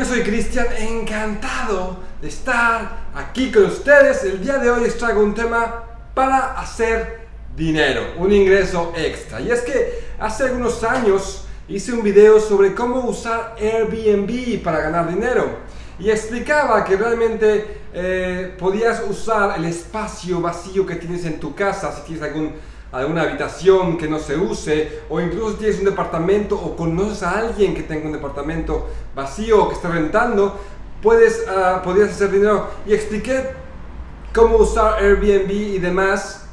Yo soy Cristian, encantado de estar aquí con ustedes. El día de hoy les traigo un tema para hacer dinero, un ingreso extra. Y es que hace algunos años hice un video sobre cómo usar Airbnb para ganar dinero. Y explicaba que realmente eh, podías usar el espacio vacío que tienes en tu casa, si tienes algún alguna habitación que no se use o incluso tienes un departamento o conoces a alguien que tenga un departamento vacío o que esté rentando, puedes, uh, podrías hacer dinero. Y expliqué cómo usar Airbnb y demás.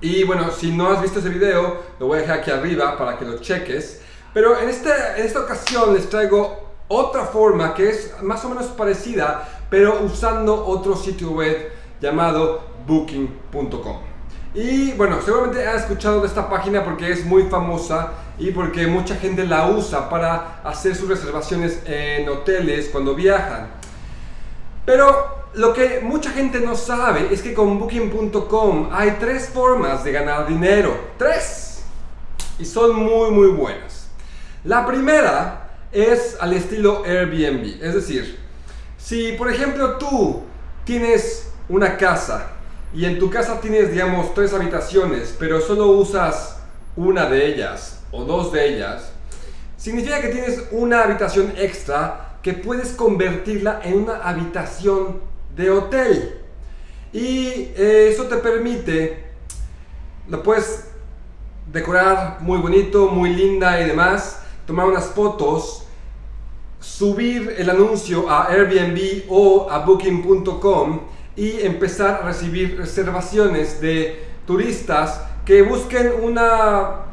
Y bueno, si no has visto ese video, lo voy a dejar aquí arriba para que lo cheques. Pero en, este, en esta ocasión les traigo otra forma que es más o menos parecida, pero usando otro sitio web llamado booking.com. Y bueno, seguramente has escuchado de esta página porque es muy famosa y porque mucha gente la usa para hacer sus reservaciones en hoteles cuando viajan. Pero lo que mucha gente no sabe es que con Booking.com hay tres formas de ganar dinero. Tres. Y son muy muy buenas. La primera es al estilo Airbnb. Es decir, si por ejemplo tú tienes una casa y en tu casa tienes, digamos, tres habitaciones, pero solo usas una de ellas o dos de ellas, significa que tienes una habitación extra que puedes convertirla en una habitación de hotel. Y eh, eso te permite, lo puedes decorar muy bonito, muy linda y demás, tomar unas fotos, subir el anuncio a Airbnb o a booking.com y empezar a recibir reservaciones de turistas que busquen una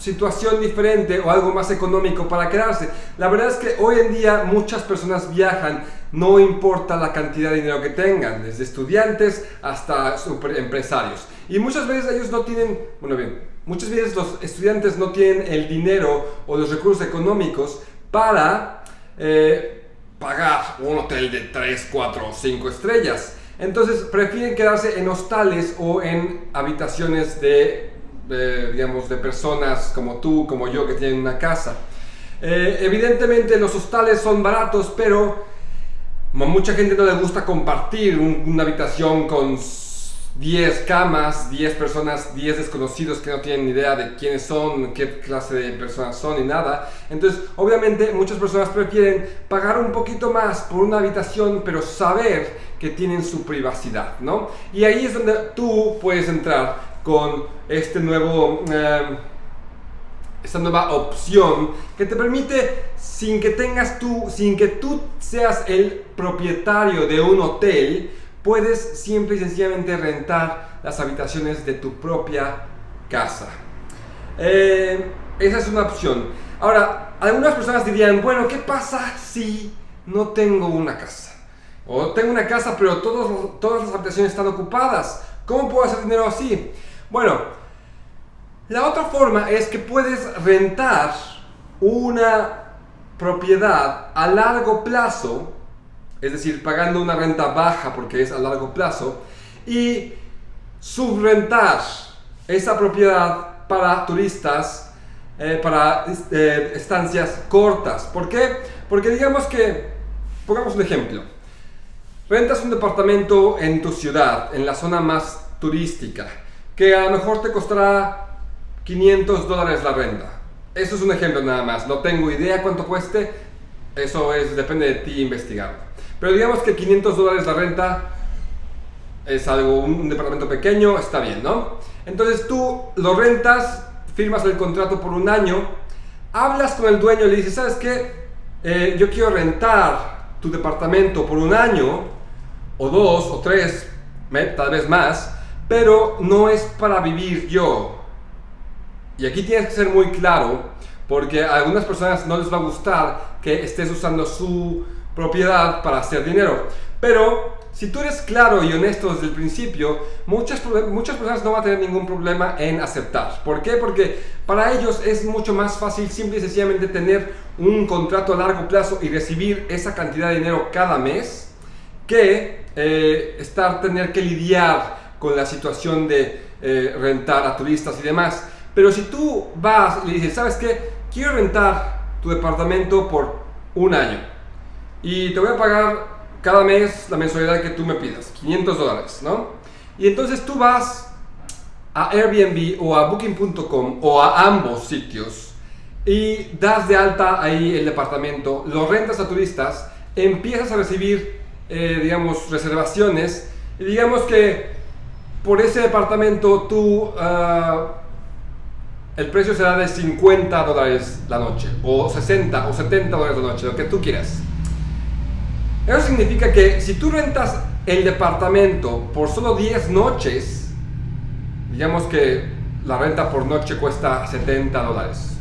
situación diferente o algo más económico para quedarse. La verdad es que hoy en día muchas personas viajan, no importa la cantidad de dinero que tengan, desde estudiantes hasta super empresarios. Y muchas veces ellos no tienen, bueno bien, muchas veces los estudiantes no tienen el dinero o los recursos económicos para eh, pagar un hotel de 3, 4 o 5 estrellas. Entonces prefieren quedarse en hostales o en habitaciones de, digamos, de personas como tú, como yo, que tienen una casa. Eh, evidentemente los hostales son baratos, pero a mucha gente no le gusta compartir una habitación con 10 camas, 10 personas, 10 desconocidos que no tienen ni idea de quiénes son, qué clase de personas son y nada. Entonces, obviamente, muchas personas prefieren pagar un poquito más por una habitación, pero saber que tienen su privacidad, ¿no? Y ahí es donde tú puedes entrar con este nuevo... Eh, esta nueva opción que te permite sin que tengas tú, sin que tú seas el propietario de un hotel, puedes simple y sencillamente rentar las habitaciones de tu propia casa. Eh, esa es una opción. Ahora, algunas personas dirían, bueno, ¿qué pasa si no tengo una casa? O tengo una casa, pero todas las habitaciones están ocupadas. ¿Cómo puedo hacer dinero así? Bueno, la otra forma es que puedes rentar una propiedad a largo plazo es decir, pagando una renta baja porque es a largo plazo, y subrentar esa propiedad para turistas, eh, para eh, estancias cortas. ¿Por qué? Porque digamos que, pongamos un ejemplo, rentas un departamento en tu ciudad, en la zona más turística, que a lo mejor te costará 500 dólares la renta. Eso es un ejemplo nada más, no tengo idea cuánto cueste, eso es, depende de ti investigar. Pero digamos que 500 dólares la renta es algo, un, departamento pequeño, está bien, ¿no? Entonces tú lo rentas, firmas el contrato por un año, hablas con el dueño y le dices, ¿sabes qué? Eh, yo quiero rentar tu departamento por un año, o dos, o tres, tal vez más, pero no es para vivir yo. Y aquí tienes que ser muy claro, porque a algunas personas no les va a gustar que estés usando su propiedad para hacer dinero. Pero si tú eres claro y honesto desde el principio, muchas, muchas personas no van a tener ningún problema en aceptar. ¿Por qué? Porque para ellos es mucho más fácil simple y sencillamente tener un contrato a largo plazo y recibir esa cantidad de dinero cada mes que eh, estar tener que lidiar con la situación de eh, rentar a turistas y demás. Pero si tú vas y le dices, ¿sabes qué? Quiero rentar tu departamento por un año y te voy a pagar cada mes la mensualidad que tú me pidas, 500 dólares, ¿no? Y entonces tú vas a Airbnb o a Booking.com o a ambos sitios y das de alta ahí el departamento, lo rentas a turistas, empiezas a recibir, eh, digamos, reservaciones y digamos que por ese departamento tú, ah, el precio será de 50 dólares la noche o 60 o 70 dólares la noche, lo que tú quieras. Eso significa que si tú rentas el departamento por solo 10 noches, digamos que la renta por noche cuesta 70 dólares.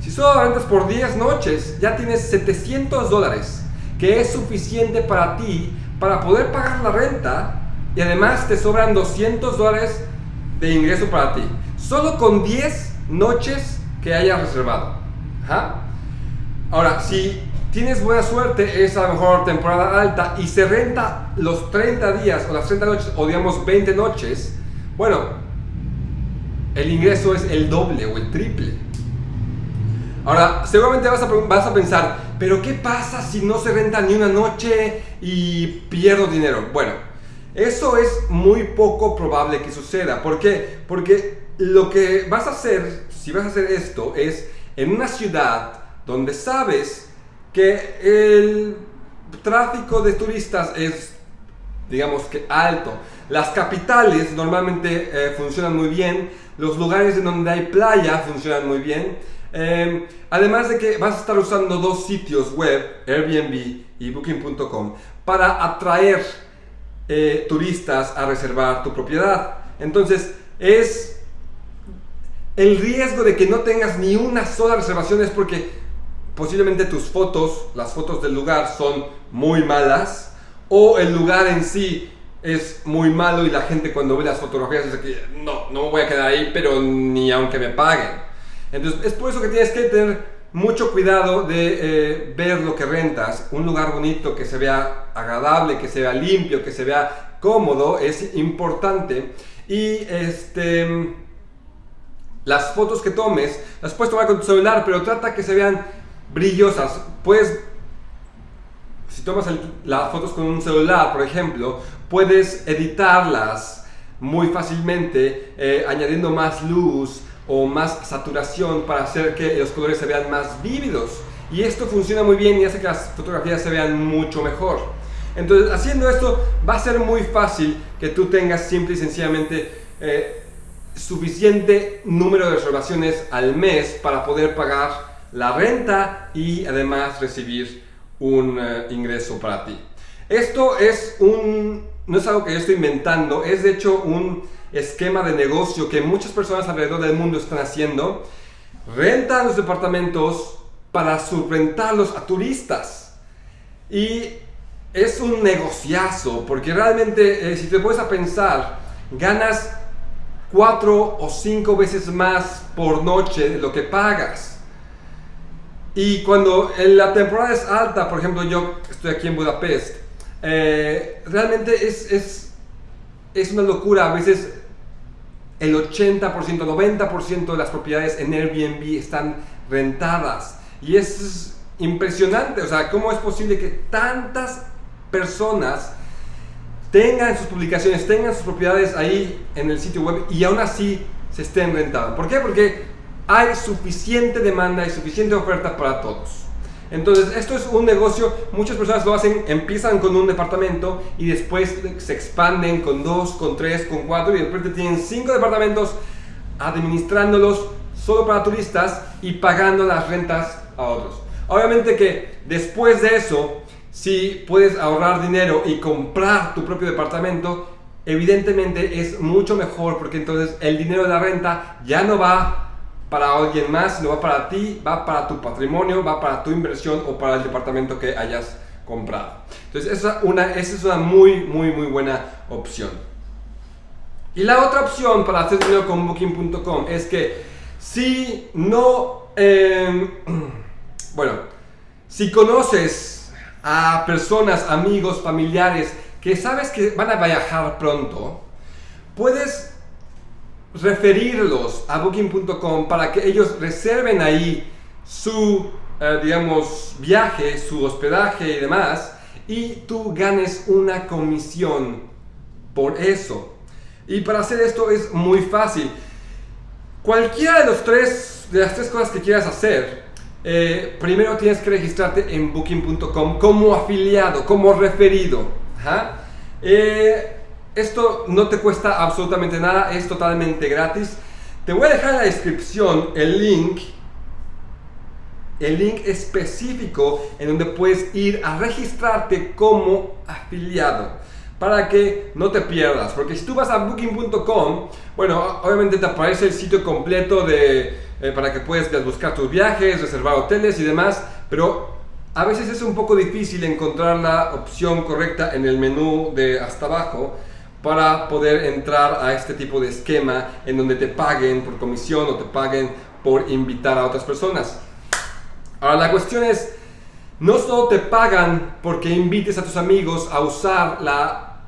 Si solo rentas por 10 noches, ya tienes 700 dólares, que es suficiente para ti para poder pagar la renta y además te sobran 200 dólares de ingreso para ti. Solo con 10 noches que hayas reservado. Ahora, si tienes buena suerte, es a lo mejor temporada alta y se renta los 30 días o las 30 noches o digamos 20 noches, bueno, el ingreso es el doble o el triple. Ahora, seguramente vas a, vas a pensar, pero ¿qué pasa si no se renta ni una noche y pierdo dinero? Bueno, eso es muy poco probable que suceda. ¿Por qué? Porque lo que vas a hacer, si vas a hacer esto, es en una ciudad donde sabes que el tráfico de turistas es, digamos que alto. Las capitales normalmente eh, funcionan muy bien, los lugares en donde hay playa funcionan muy bien. Em, además de que vas a estar usando dos sitios web, Airbnb y Booking.com, para atraer eh, turistas a reservar tu propiedad. Entonces, es el riesgo de que no tengas ni una sola reservación es porque posiblemente tus fotos, las fotos del lugar son muy malas o el lugar en sí es muy malo y la gente cuando ve las fotografías dice que no, no me voy a quedar ahí, pero ni aunque me paguen. Entonces es por eso que tienes que tener mucho cuidado de eh, ver lo que rentas. Un lugar bonito, que se vea agradable, que se vea limpio, que se vea cómodo, es importante. Y este, las fotos que tomes, las puedes tomar con tu celular, pero trata que se vean brillosas. Puedes, si tomas las fotos con un celular, por ejemplo, puedes editarlas muy fácilmente eh, añadiendo más luz o más saturación para hacer que los colores se vean más vívidos. Y esto funciona muy bien y hace que las fotografías se vean mucho mejor. Entonces, haciendo esto va a ser muy fácil que tú tengas simple y sencillamente eh, suficiente número de reservaciones al mes para poder pagar la renta y además recibir un eh, ingreso para ti. Esto es un, no es algo que yo estoy inventando, es de hecho un esquema de negocio que muchas personas alrededor del mundo están haciendo. Rentan los departamentos para subrentarlos a turistas. Y es un negociazo, porque realmente eh, si te puedes a pensar, ganas cuatro o cinco veces más por noche de lo que pagas. Y cuando la temporada es alta, por ejemplo, yo estoy aquí en Budapest, eh, realmente es, es, es una locura. A veces el 80%, 90% de las propiedades en Airbnb están rentadas. Y es impresionante, o sea, ¿cómo es posible que tantas personas tengan sus publicaciones, tengan sus propiedades ahí en el sitio web y aún así se estén rentando? ¿Por qué? Porque hay suficiente demanda y suficiente oferta para todos. Entonces, esto es un negocio, muchas personas lo hacen, empiezan con un departamento y después se expanden con dos, con tres, con cuatro y de repente tienen cinco departamentos administrándolos solo para turistas y pagando las rentas a otros. Obviamente que después de eso, si puedes ahorrar dinero y comprar tu propio departamento, evidentemente es mucho mejor porque entonces el dinero de la renta ya no va para alguien más, no va para ti, va para tu patrimonio, va para tu inversión o para el departamento que hayas comprado. Entonces, esa, una, esa es una muy, muy, muy buena opción. Y la otra opción para hacer dinero con Booking.com es que si no, em, bueno, si conoces a personas, amigos, familiares que sabes que van a viajar pronto, puedes referirlos a booking.com para que ellos reserven ahí su eh, digamos, viaje, su hospedaje y demás, y tú ganes una comisión por eso. Y para hacer esto es muy fácil. Cualquiera de, los tres, de las tres cosas que quieras hacer, eh, primero tienes que registrarte en booking.com como afiliado, como referido. Eh, esto no te cuesta absolutamente nada, es totalmente gratis. Te voy a dejar en la descripción el link, el link específico en donde puedes ir a registrarte como afiliado para que no te pierdas. Porque si tú vas a booking.com, bueno, obviamente te aparece el sitio completo de, eh, para que puedas buscar tus viajes, reservar hoteles y demás, pero a veces es un poco difícil encontrar la opción correcta en el menú de hasta abajo para poder entrar a este tipo de esquema en donde te paguen por comisión o te paguen por invitar a otras personas. Ahora la cuestión es, no solo te pagan porque invites a tus amigos a usar la,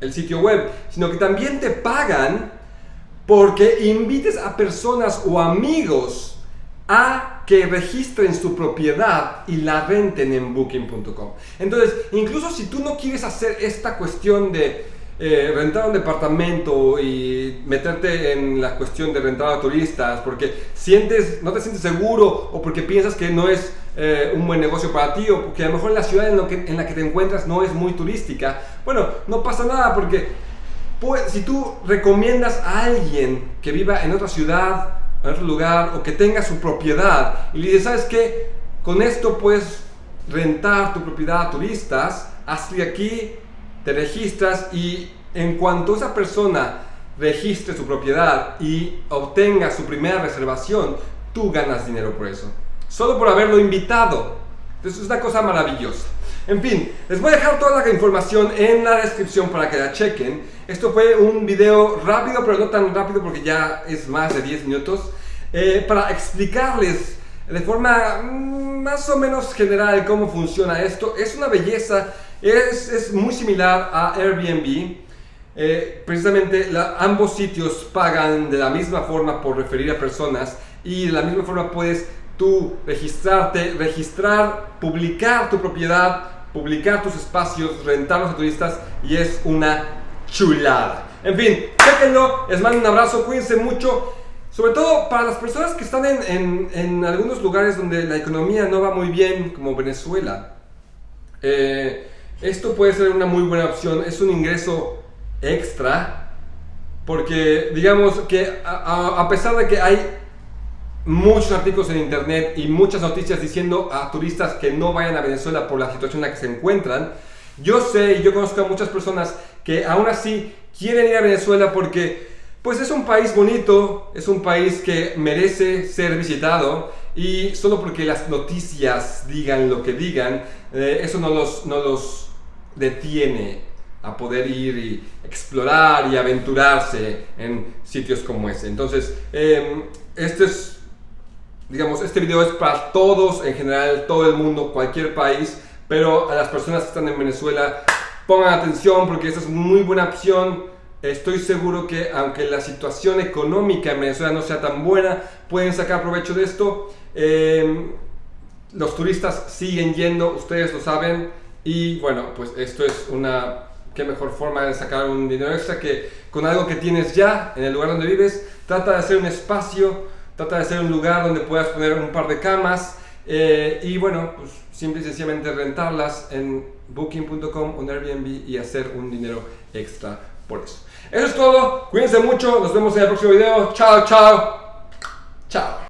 el sitio web, sino que también te pagan porque invites a personas o amigos a que registren su propiedad y la renten en booking.com. Entonces, incluso si tú no quieres hacer esta cuestión de eh, rentar un departamento y meterte en la cuestión de rentar a turistas porque sientes, no te sientes seguro o porque piensas que no es eh, un buen negocio para ti o porque a lo mejor la ciudad en, la que te encuentras no es muy turística, bueno, no pasa nada porque pues, si tú recomiendas a alguien que viva en otra ciudad, en otro lugar o que tenga su propiedad y le dices, ¿sabes qué? Con esto puedes rentar tu propiedad a turistas, hazle aquí te registras y en cuanto esa persona registre su propiedad y obtenga su primera reservación, tú ganas dinero por eso. Solo por haberlo invitado. Entonces es una cosa maravillosa. En fin, les voy a dejar toda la información en la descripción para que la chequen. Esto fue un video rápido, pero no tan rápido porque ya es más de 10 minutos. Eh, para explicarles de forma mm, más o menos general cómo funciona esto. Es una belleza es, muy similar a Airbnb. Eh, precisamente ambos sitios pagan de la misma forma por referir a personas y de la misma forma puedes tú registrarte, registrar, publicar tu propiedad, publicar tus espacios, rentarlos a turistas y es una chulada. En fin, chequenlo, les mando un abrazo, cuídense mucho. Sobre todo para las personas que están en, en algunos lugares donde la economía no va muy bien, como Venezuela. Eh, esto puede ser una muy buena opción, es un ingreso extra, porque digamos que a, pesar de que hay muchos artículos en internet y muchas noticias diciendo a turistas que no vayan a Venezuela por la situación en la que se encuentran, yo sé y yo conozco a muchas personas que aún así quieren ir a Venezuela porque pues es un país bonito, es un país que merece ser visitado y solo porque las noticias digan lo que digan, eh, eso no los, no los detiene a poder ir y explorar y aventurarse en sitios como ese. Entonces, em, este es, digamos, este video es para todos en general, todo el mundo, cualquier país, pero a las personas que están en Venezuela, pongan atención porque esta es muy buena opción. Estoy seguro que aunque la situación económica en Venezuela no sea tan buena, pueden sacar provecho de esto. Em, los turistas siguen yendo, ustedes lo saben. Y bueno, pues esto es una, qué mejor forma de sacar un dinero extra que con algo que tienes ya en el lugar donde vives. Trata de hacer un espacio, trata de hacer un lugar donde puedas poner un par de camas eh, y bueno, pues simple y sencillamente rentarlas en booking.com o Airbnb y hacer un dinero extra por eso. Eso es todo, cuídense mucho, nos vemos en el próximo video. Chao, chao. Chao.